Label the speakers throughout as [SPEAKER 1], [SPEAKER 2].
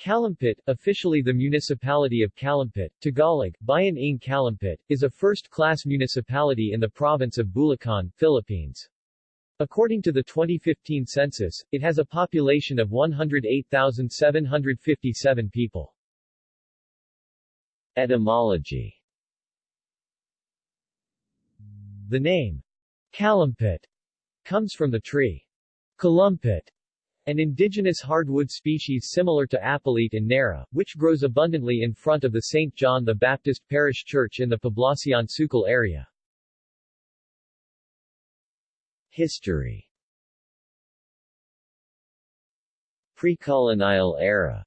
[SPEAKER 1] Calumpit, officially the municipality of Calumpit, Tagalog, Bayan ng Calumpit, is a first-class municipality in the province of Bulacan, Philippines. According to the 2015 census, it has a population of 108,757 people. Etymology The name, Calumpit, comes from the tree, Calumpit, an indigenous hardwood species similar to apalite and nara, which grows abundantly in front of the St. John the Baptist Parish Church in the Poblacion Sucal area. History Pre-colonial era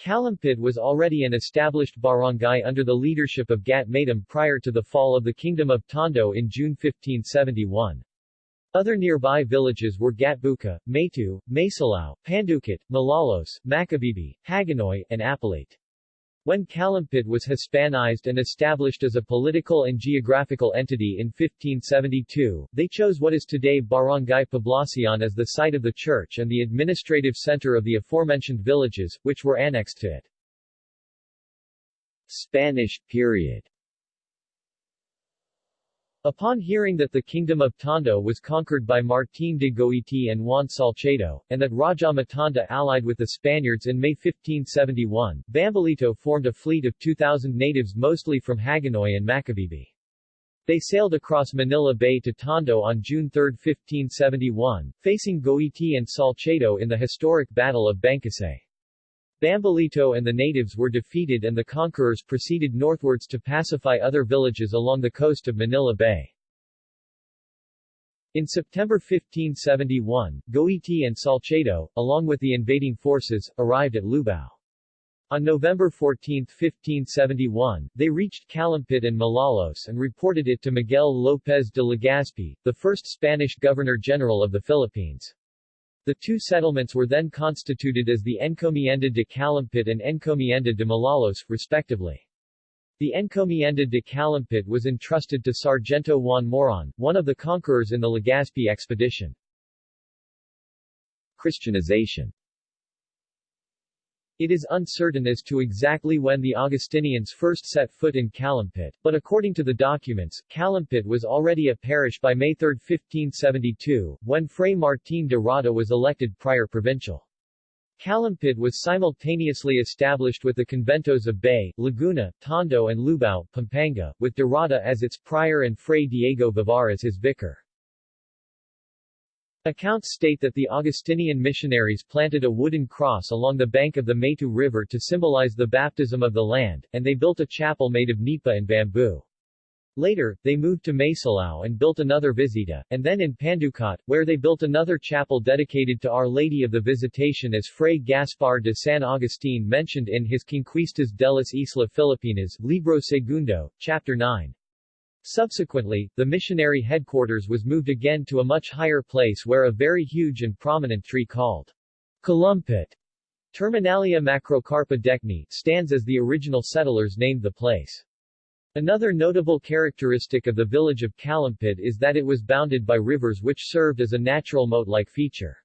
[SPEAKER 1] Calumpit was already an established barangay under the leadership of Gat Matam prior to the fall of the Kingdom of Tondo in June 1571. Other nearby villages were Gatbuca, Meyto, Masilao, Panducot, Malolos, Macabebe, Hagonoy, and Apalite. When Calumpit was Hispanized and established as a political and geographical entity in 1572, they chose what is today Barangay Poblacion as the site of the church and the administrative center of the aforementioned villages, which were annexed to it. Spanish period Upon hearing that the kingdom of Tondo was conquered by Martín de Goiti and Juan Salcedo, and that Raja Matanda allied with the Spaniards in May 1571, Bambolito formed a fleet of 2,000 natives mostly from Hagonoy and Macabebe. They sailed across Manila Bay to Tondo on June 3, 1571, facing Goiti and Salcedo in the historic Battle of Bangkusay. Bambolito and the natives were defeated and the conquerors proceeded northwards to pacify other villages along the coast of Manila Bay. In September 1571, Goiti and Salcedo, along with the invading forces, arrived at Lubao. On November 14, 1571, they reached Calumpit and Malolos and reported it to Miguel López de Legazpi, the first Spanish Governor-General of the Philippines. The two settlements were then constituted as the Encomienda de Calumpit and Encomienda de Malolos, respectively. The Encomienda de Calumpit was entrusted to Sargento Juan Moron, one of the conquerors in the Legazpi expedition. Christianization it is uncertain as to exactly when the Augustinians first set foot in Calumpit, but according to the documents, Calumpit was already a parish by May 3, 1572, when Fray Martín de Rada was elected prior provincial. Calumpit was simultaneously established with the conventos of Bay, Laguna, Tondo and Lubao, Pampanga, with de Rada as its prior and Fray Diego Vivar as his vicar. Accounts state that the Augustinian missionaries planted a wooden cross along the bank of the Meyto River to symbolize the baptism of the land, and they built a chapel made of nipa and bamboo. Later, they moved to Masilao and built another visita, and then in Panducot, where they built another chapel dedicated to Our Lady of the Visitation as Fray Gaspar de San Agustin mentioned in his Conquistas de las Islas Filipinas, Libro Segundo, Chapter 9. Subsequently, the missionary headquarters was moved again to a much higher place where a very huge and prominent tree called Calumpit Terminalia macrocarpa decni stands as the original settlers named the place. Another notable characteristic of the village of Calumpit is that it was bounded by rivers which served as a natural moat-like feature.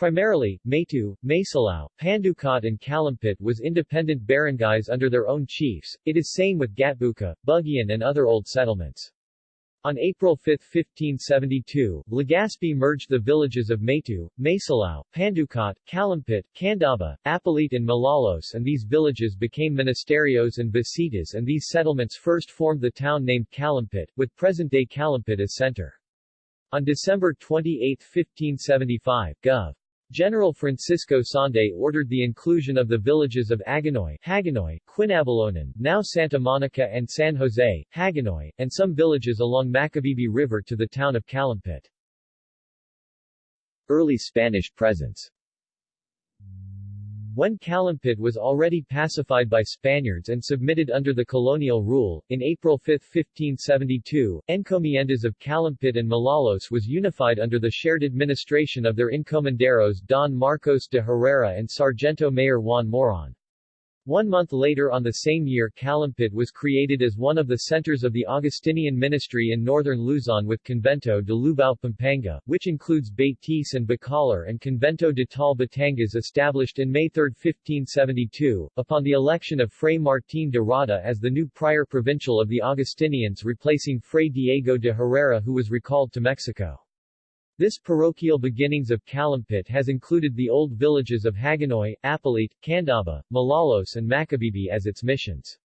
[SPEAKER 1] Primarily, Meyto, Masilao, Panducot and Calumpit was independent barangays under their own chiefs, it is same with Gatbuka, Bugian and other old settlements. On April 5, 1572, Legazpi merged the villages of Meyto, Masilao, Panducot, Calumpit, Candaba, Apalite and Malolos and these villages became ministerios and visitas and these settlements first formed the town named Calumpit, with present-day Calumpit as center. On December 28, 1575, Gov. General Francisco Sande ordered the inclusion of the villages of Agonoy, Hagonoy, Quinabalonan, now Santa Monica and San Jose, Hagonoy, and some villages along Macabebe River to the town of Calumpit. Early Spanish presence when Calumpit was already pacified by Spaniards and submitted under the colonial rule, in April 5, 1572, encomiendas of Calumpit and Malolos was unified under the shared administration of their encomenderos Don Marcos de Herrera and Sargento Mayor Juan Moron. One month later on the same year Calumpit was created as one of the centers of the Augustinian ministry in northern Luzon with Convento de Lubao Pampanga, which includes Betis and Bacolor and Convento de Taal Batangas established in May 3, 1572, upon the election of Fray Martín de Rada as the new prior provincial of the Augustinians replacing Fray Diego de Herrera who was recalled to Mexico. This parochial beginnings of Calumpit has included the old villages of Hagonoy, Apalit, Candaba, Malolos and Macabebe as its missions.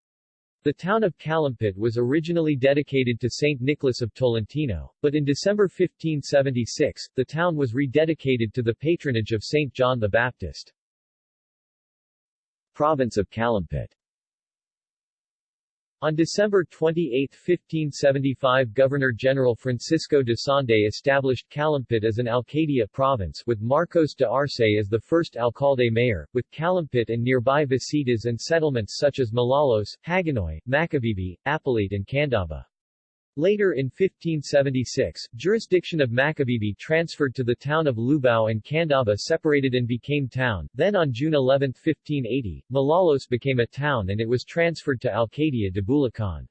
[SPEAKER 1] The town of Calumpit was originally dedicated to Saint Nicholas of Tolentino, but in December 1576, the town was rededicated to the patronage of Saint John the Baptist. Province of Calumpit on December 28, 1575 Governor-General Francisco de Sande established Calumpit as an Alcadia province with Marcos de Arce as the first alcalde-mayor, with Calumpit and nearby visitas and settlements such as Malolos, Hagonoy, Macabebe, Apalit and Candaba. Later in 1576, jurisdiction of Macabebe transferred to the town of Lubao and Candaba separated and became town. Then on June 11, 1580, Malolos became a town and it was transferred to Alcadia de Bulacan.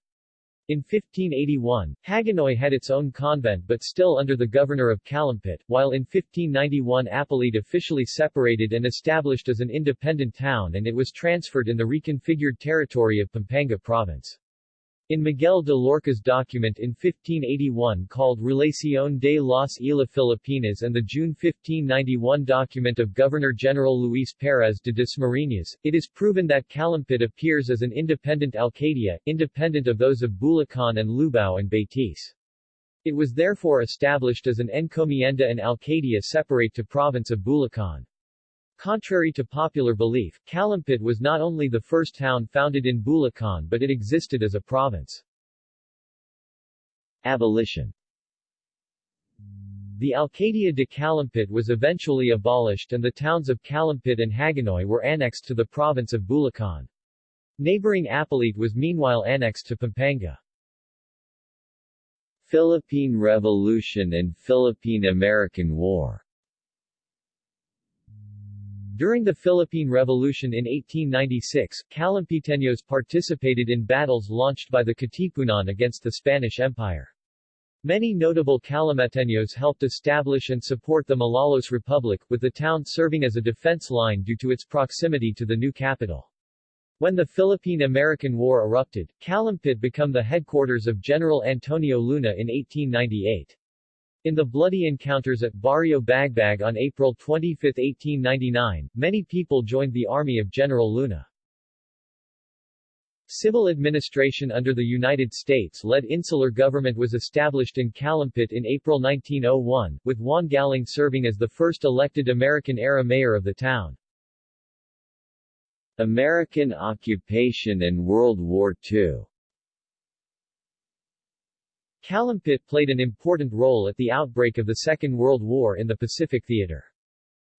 [SPEAKER 1] In 1581, Hagonoy had its own convent but still under the governor of Calumpit, while in 1591 Apalit officially separated and established as an independent town and it was transferred in the reconfigured territory of Pampanga province. In Miguel de Loarca's document in 1581 called Relación de las Islas Filipinas and the June 1591 document of Governor-General Luis Perez de Dasmariñas, it is proven that Calumpit appears as an independent Alcadia, independent of those of Bulacan and Lubao and Betis. It was therefore established as an encomienda and Alcadia separate to province of Bulacan. Contrary to popular belief, Calumpit was not only the first town founded in Bulacan but it existed as a province. Abolition The Alcadia de Calumpit was eventually abolished and the towns of Calumpit and Hagonoy were annexed to the province of Bulacan. Neighboring Apalit was meanwhile annexed to Pampanga. Philippine Revolution and Philippine-American War during the Philippine Revolution in 1896, Calumpiteños participated in battles launched by the Katipunan against the Spanish Empire. Many notable Calumpiteños helped establish and support the Malolos Republic, with the town serving as a defense line due to its proximity to the new capital. When the Philippine-American War erupted, Calumpit became the headquarters of General Antonio Luna in 1898. In the bloody encounters at Barrio Bagbag on April 25, 1899, many people joined the army of General Luna. Civil administration under the United States-led insular government was established in Calumpit in April 1901, with Juan Galang serving as the first elected American-era mayor of the town. American occupation and World War II Calumpit played an important role at the outbreak of the Second World War in the Pacific Theater.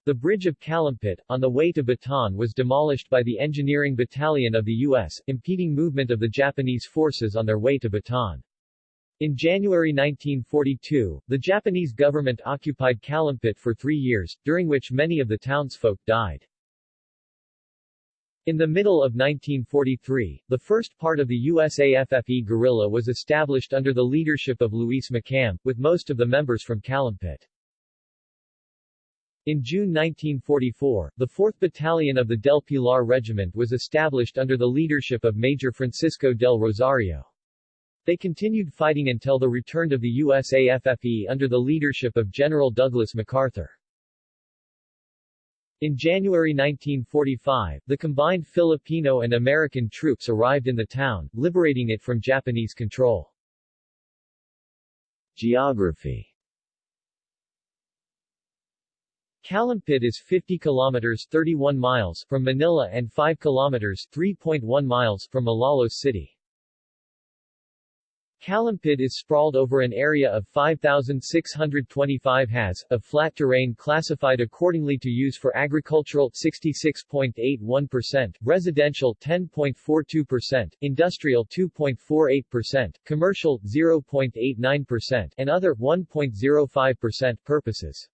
[SPEAKER 1] The bridge of Calumpit, on the way to Bataan was demolished by the Engineering Battalion of the U.S., impeding movement of the Japanese forces on their way to Bataan. In January 1942, the Japanese government occupied Calumpit for three years, during which many of the townsfolk died. In the middle of 1943, the first part of the USAFFE guerrilla was established under the leadership of Luis McCam, with most of the members from Calumpit. In June 1944, the 4th Battalion of the Del Pilar Regiment was established under the leadership of Major Francisco del Rosario. They continued fighting until the return of the USAFFE under the leadership of General Douglas MacArthur. In January 1945, the combined Filipino and American troops arrived in the town, liberating it from Japanese control. Geography Calumpit is 50 kilometers 31 miles from Manila and 5 kilometers 3.1 miles from Malolos City. Calumpit is sprawled over an area of 5,625 has, of flat terrain classified accordingly to use for agricultural 66.81%, residential 10.42%, industrial 2.48%, commercial 0.89%, and other 1.05% purposes.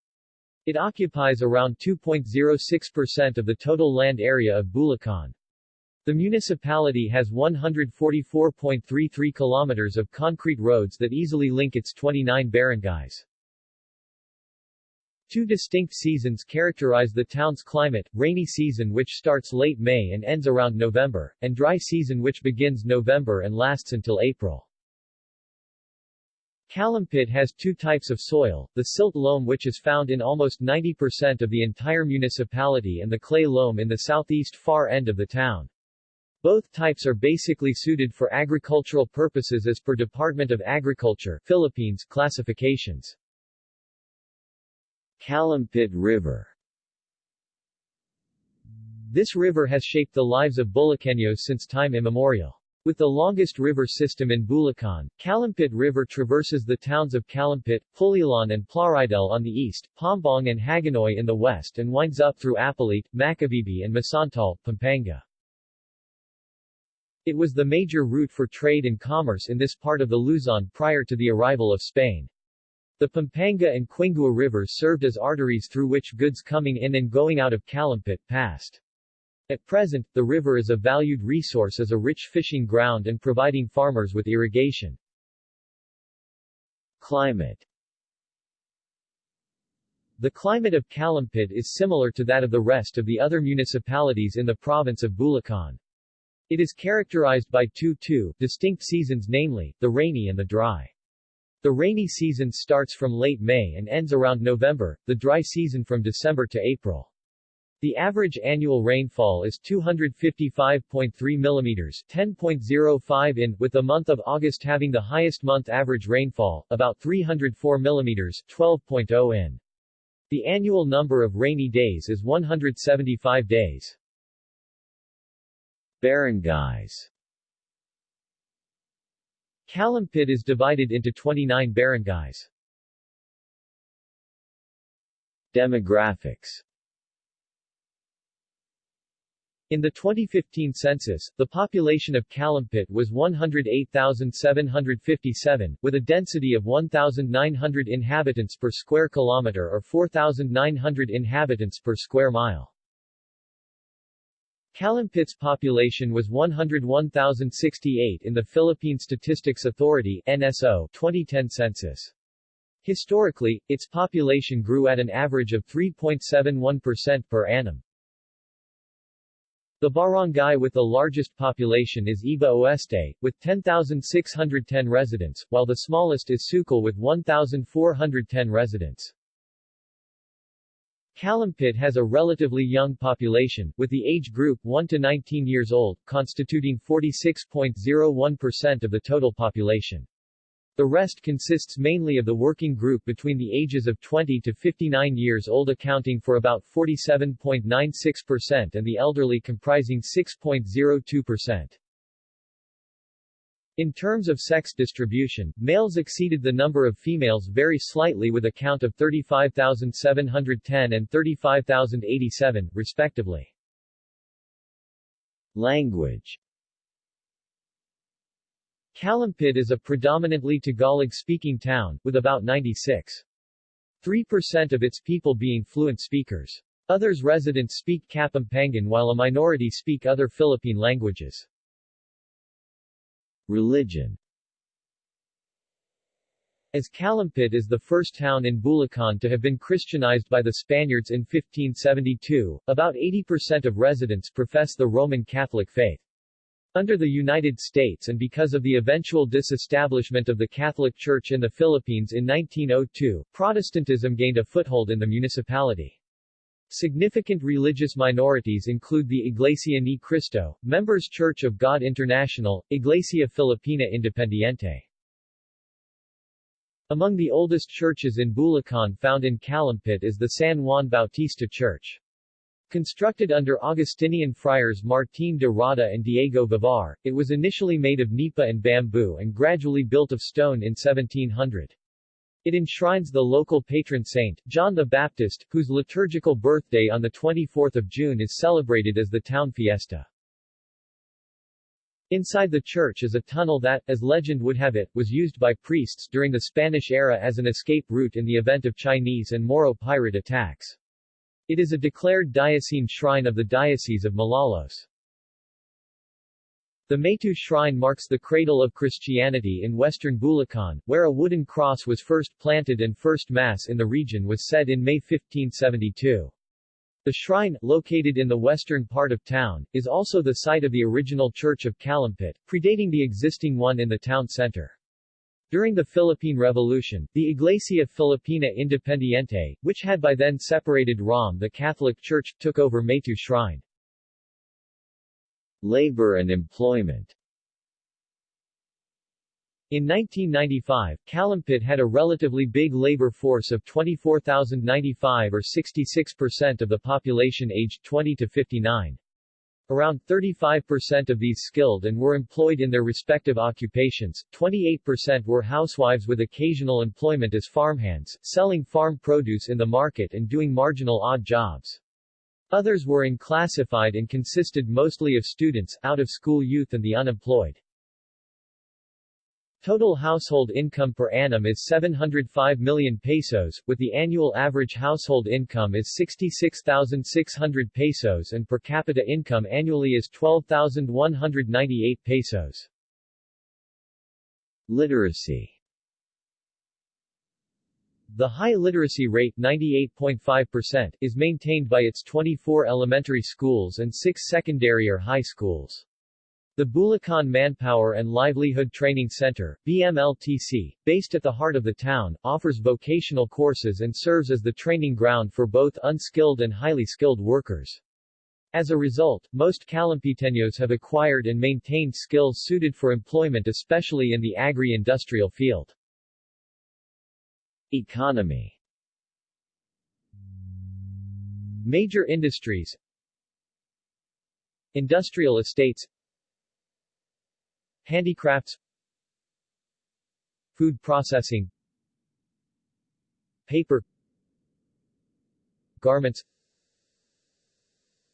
[SPEAKER 1] It occupies around 2.06% of the total land area of Bulacan. The municipality has 144.33 kilometers of concrete roads that easily link its 29 barangays. Two distinct seasons characterize the town's climate, rainy season which starts late May and ends around November, and dry season which begins November and lasts until April. Calumpit has two types of soil, the silt loam which is found in almost 90% of the entire municipality and the clay loam in the southeast far end of the town. Both types are basically suited for agricultural purposes as per Department of Agriculture Philippines classifications. Calumpit River This river has shaped the lives of Bulacanos since time immemorial. With the longest river system in Bulacan, Calumpit River traverses the towns of Calumpit, Pulilan and Plaridel on the east, Paombong and Hagonoy in the west and winds up through Apalit, Macabebe and Masantol, Pampanga. It was the major route for trade and commerce in this part of the Luzon prior to the arrival of Spain. The Pampanga and Quingua rivers served as arteries through which goods coming in and going out of Calumpit passed. At present, the river is a valued resource as a rich fishing ground and providing farmers with irrigation. Climate The climate of Calumpit is similar to that of the rest of the other municipalities in the province of Bulacan. It is characterized by two two distinct seasons namely, the rainy and the dry. The rainy season starts from late May and ends around November, the dry season from December to April. The average annual rainfall is 255.3 mm 10.05 in, with the month of August having the highest month average rainfall, about 304 mm 12.0 in. The annual number of rainy days is 175 days. Barangays Calumpit is divided into 29 barangays. Demographics in the 2015 census, the population of Calumpit was 108,757, with a density of 1,900 inhabitants per square kilometer or 4,900 inhabitants per square mile. Calumpit's population was 101,068 in the Philippine Statistics Authority NSO 2010 census. Historically, its population grew at an average of 3.71% per annum. The barangay with the largest population is Iba Oeste, with 10,610 residents, while the smallest is Sucal with 1,410 residents. Calumpit has a relatively young population, with the age group 1 to 19 years old, constituting 46.01% of the total population. The rest consists mainly of the working group between the ages of 20 to 59 years old accounting for about 47.96% and the elderly comprising 6.02%. In terms of sex distribution, males exceeded the number of females very slightly with a count of 35,710 and 35,087, respectively. Language Calumpit is a predominantly Tagalog-speaking town, with about 96.3% of its people being fluent speakers. Others residents speak Kapampangan while a minority speak other Philippine languages. Religion as Calumpit is the first town in Bulacan to have been Christianized by the Spaniards in 1572, about 80% of residents profess the Roman Catholic faith. Under the United States and because of the eventual disestablishment of the Catholic Church in the Philippines in 1902, Protestantism gained a foothold in the municipality. Significant religious minorities include the Iglesia Ni Cristo, Members Church of God International, Iglesia Filipina Independiente. Among the oldest churches in Bulacan found in Calumpit is the San Juan Bautista Church. Constructed under Augustinian friars Martín de Rada and Diego Vivar, it was initially made of nipa and bamboo and gradually built of stone in 1700. It enshrines the local patron saint, John the Baptist, whose liturgical birthday on 24 June is celebrated as the town fiesta. Inside the church is a tunnel that, as legend would have it, was used by priests during the Spanish era as an escape route in the event of Chinese and Moro pirate attacks. It is a declared diocesan shrine of the Diocese of Malolos. The Meyto Shrine marks the cradle of Christianity in western Bulacan, where a wooden cross was first planted and first Mass in the region was said in May 1572. The shrine, located in the western part of town, is also the site of the original Church of Calumpit, predating the existing one in the town center. During the Philippine Revolution, the Iglesia Filipina Independiente, which had by then separated ROM the Catholic Church, took over Meyto Shrine.
[SPEAKER 2] Labor and employment
[SPEAKER 1] in 1995, Calumpit had a relatively big labor force of 24,095 or 66% of the population aged 20 to 59. Around 35% of these skilled and were employed in their respective occupations, 28% were housewives with occasional employment as farmhands, selling farm produce in the market and doing marginal odd jobs. Others were unclassified and consisted mostly of students, out-of-school youth and the unemployed. Total household income per annum is 705 million pesos, with the annual average household income is 66,600 pesos and per capita income annually is 12,198 pesos.
[SPEAKER 2] Literacy
[SPEAKER 1] the high literacy rate 98.5% is maintained by its 24 elementary schools and 6 secondary or high schools. The Bulacan Manpower and Livelihood Training Center, BMLTC, based at the heart of the town, offers vocational courses and serves as the training ground for both unskilled and highly skilled workers. As a result, most Calumpiteños have acquired and maintained skills suited for employment especially in the agri-industrial field.
[SPEAKER 2] Economy.
[SPEAKER 1] Major industries. Industrial estates. Handicrafts. Food processing. Paper. Garments.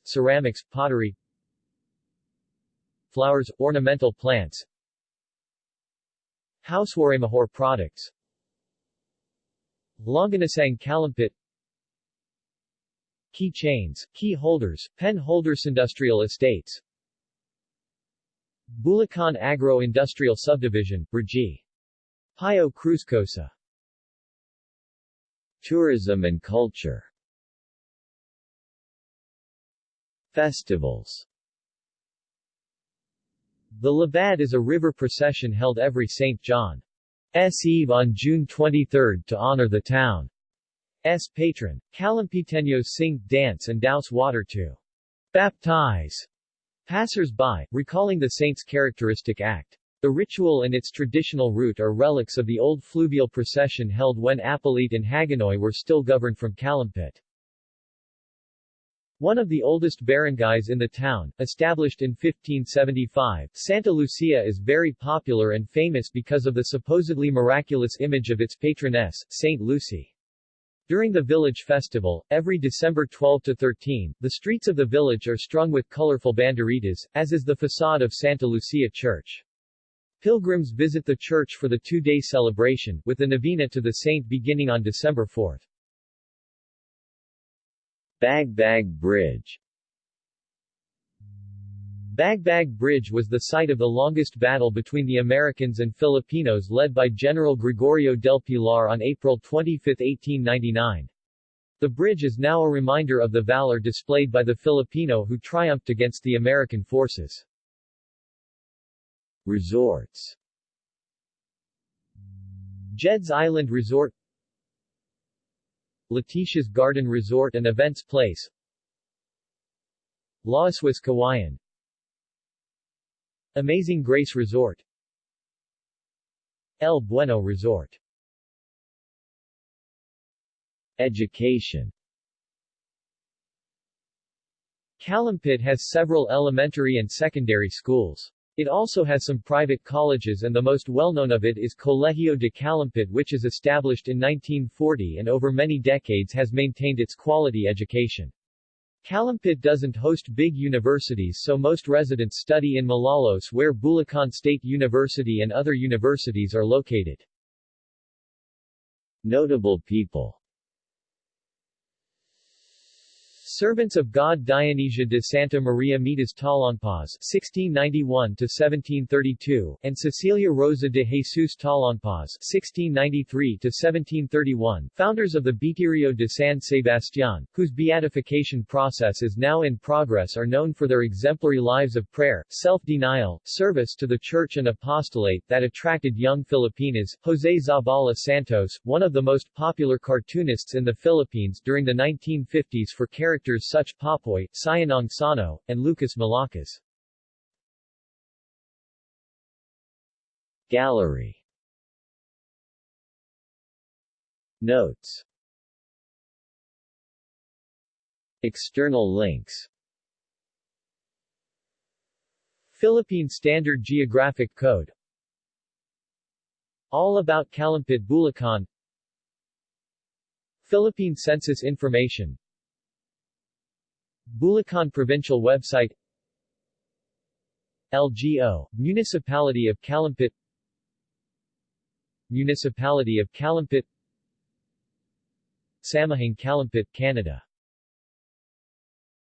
[SPEAKER 1] Ceramics, pottery. Flowers, ornamental plants. Housewaramahor products Longanasang Calumpit. Key chains, key holders, pen holders Industrial estates. Bulacan Agro-Industrial Subdivision, Brgy. Pio Cruzcosa
[SPEAKER 2] Tourism and culture. Festivals.
[SPEAKER 1] The Libad is a river procession held every St. John S. Eve on June 23 to honor the town. S patron. Calumpiteños sing, dance and douse water to baptize passers-by, recalling the saint's characteristic act. The ritual and its traditional route are relics of the old fluvial procession held when Apalit and Hagonoy were still governed from Calumpit. One of the oldest barangays in the town, established in 1575, Santa Lucia is very popular and famous because of the supposedly miraculous image of its patroness, Saint Lucy. During the village festival, every December 12 to 13, the streets of the village are strung with colorful banderitas, as is the facade of Santa Lucia Church. Pilgrims visit the church for the two-day celebration, with the novena to the saint beginning on December 4.
[SPEAKER 2] Bagbag Bridge
[SPEAKER 1] Bagbag Bridge was the site of the longest battle between the Americans and Filipinos led by General Gregorio del Pilar on April 25, 1899. The bridge is now a reminder of the valor displayed by the Filipino who triumphed against the American forces.
[SPEAKER 2] Resorts
[SPEAKER 1] Jed's Island Resort Letitia's Garden Resort and Events Place. Laoswas Kawayan. Amazing Grace Resort. El Bueno Resort.
[SPEAKER 2] Education.
[SPEAKER 1] Calumpit has several elementary and secondary schools. It also has some private colleges and the most well-known of it is Colegio de Calumpit which is established in 1940 and over many decades has maintained its quality education. Calumpit doesn't host big universities so most residents study in Malolos where Bulacan State University and other universities are located.
[SPEAKER 2] Notable people
[SPEAKER 1] Servants of God Dionysia de Santa Maria Mitas Talangpaz (1691–1732) and Cecilia Rosa de Jesus Talangpaz (1693–1731), founders of the Beaterio de San Sebastián, whose beatification process is now in progress, are known for their exemplary lives of prayer, self-denial, service to the Church, and apostolate that attracted young Filipinas. Jose Zabala Santos, one of the most popular cartoonists in the Philippines during the 1950s, for character characters such Popoy, Sayanong Sano, and Lukas Malakas.
[SPEAKER 2] Gallery. Notes. External links.
[SPEAKER 1] Philippine Standard Geographic Code. All about Calumpit Bulacan. Philippine Census Information Bulacan Provincial Website LGO, Municipality of Calumpit Municipality of Calumpit Samahang Calumpit, Canada